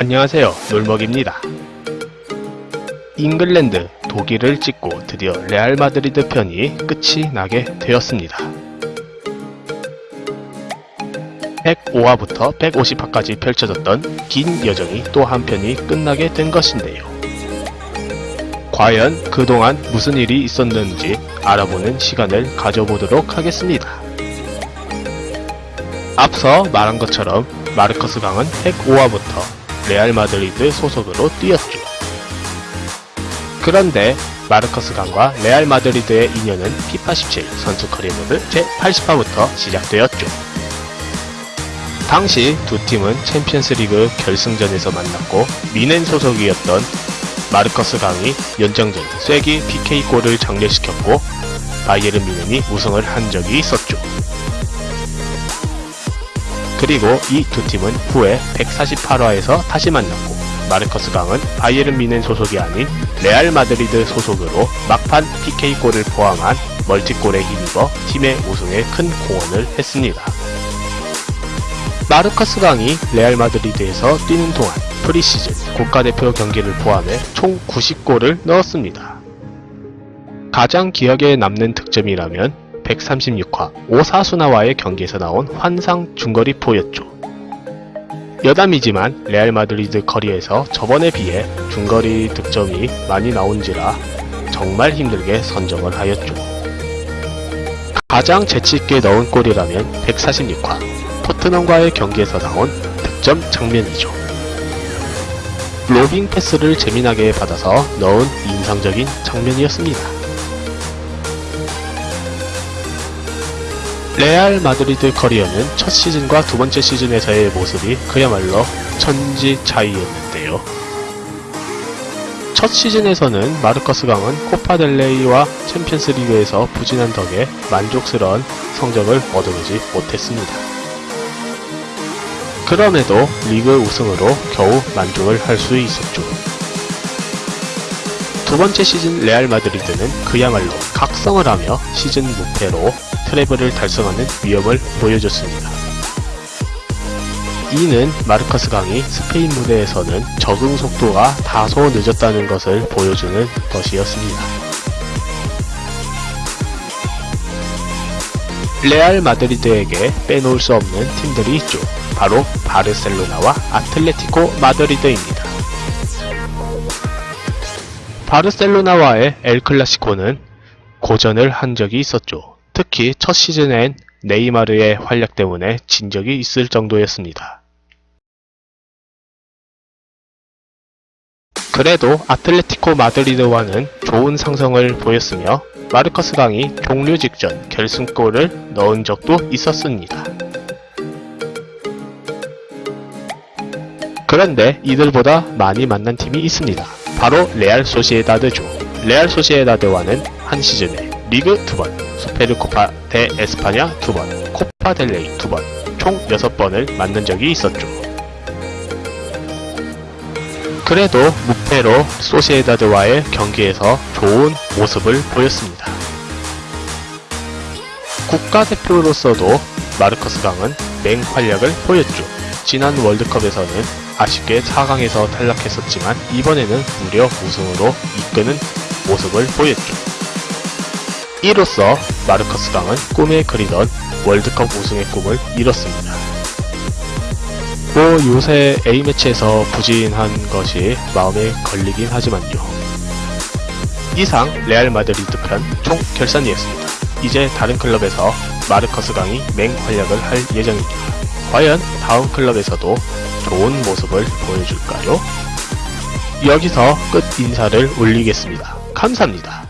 안녕하세요. 놀먹입니다. 잉글랜드 독일을 찍고 드디어 레알 마드리드 편이 끝이 나게 되었습니다. 105화부터 150화까지 펼쳐졌던 긴 여정이 또 한편이 끝나게 된 것인데요. 과연 그동안 무슨 일이 있었는지 알아보는 시간을 가져보도록 하겠습니다. 앞서 말한 것처럼 마르커스 강은 105화부터 레알 마드리드 소속으로 뛰었죠. 그런데 마르커스 강과 레알 마드리드의 인연은 피파 17 선수 커리어 모드 제80화부터 시작되었죠. 당시 두 팀은 챔피언스 리그 결승전에서 만났고 뮌헨 소속이었던 마르커스 강이 연장전 쐐기 PK골을 작렬시켰고 바이에른 뮌헨이 우승을 한 적이 있었죠. 그리고 이 두 팀은 후에 148화에서 다시 만났고 마르커스 강은 바이에른 뮌헨 소속이 아닌 레알 마드리드 소속으로 막판 PK골을 포함한 멀티골에 힘입어 팀의 우승에 큰 공헌을 했습니다. 마르커스 강이 레알 마드리드에서 뛰는 동안 프리시즌 국가대표 경기를 포함해 총 90골을 넣었습니다. 가장 기억에 남는 득점이라면 136화 오사수나와의 경기에서 나온 환상 중거리포였죠. 여담이지만 레알 마드리드 커리어에서 저번에 비해 중거리 득점이 많이 나온지라 정말 힘들게 선정을 하였죠. 가장 재치있게 넣은 골이라면 146화 토트넘과의 경기에서 나온 득점 장면이죠. 로빙 패스를 재미나게 받아서 넣은 인상적인 장면이었습니다. 레알 마드리드 커리어는 첫 시즌과 두 번째 시즌에서의 모습이 그야말로 천지 차이였는데요. 첫 시즌에서는 마르커스 강은 코파델레이와 챔피언스 리그에서 부진한 덕에 만족스러운 성적을 얻어내지 못했습니다. 그럼에도 리그 우승으로 겨우 만족을 할 수 있었죠. 두 번째 시즌 레알 마드리드는 그야말로 각성을 하며 시즌 무패로 트래블을 달성하는 위협을 보여줬습니다. 이는 마르커스 강이 스페인 무대에서는 적응 속도가 다소 늦었다는 것을 보여주는 것이었습니다. 레알 마드리드에게 빼놓을 수 없는 팀들이 있죠. 바로 바르셀로나와 아틀레티코 마드리드입니다. 바르셀로나와의 엘클라시코는 고전을 한 적이 있었죠. 특히 첫 시즌엔 네이마르의 활약 때문에 진 적이 있을 정도였습니다. 그래도 아틀레티코 마드리드와는 좋은 상성을 보였으며 마르커스 강이 종료 직전 결승골을 넣은 적도 있었습니다. 그런데 이들보다 많이 만난 팀이 있습니다. 바로 레알 소시에다드죠. 레알 소시에다드와는 한 시즌에 리그 2번, 수페르코파 대 에스파냐 2번, 코파 델레이 2번, 총 6번을 만난 적이 있었죠. 그래도 무패로 소시에다드와의 경기에서 좋은 모습을 보였습니다. 국가대표로서도 마르커스 강은 맹활약을 보였죠. 지난 월드컵에서는 아쉽게 4강에서 탈락했었지만 이번에는 무려 우승으로 이끄는 모습을 보였죠. 이로써 마르커스 강은 꿈에 그리던 월드컵 우승의 꿈을 이뤘습니다. 뭐 요새 A매치에서 부진한 것이 마음에 걸리긴 하지만요. 이상 레알 마드리드 편 총 결산이었습니다. 이제 다른 클럽에서 마르커스 강이 맹활약을 할 예정입니다. 과연 다음 클럽에서도 좋은 모습을 보여줄까요? 여기서 끝 인사를 올리겠습니다. 감사합니다.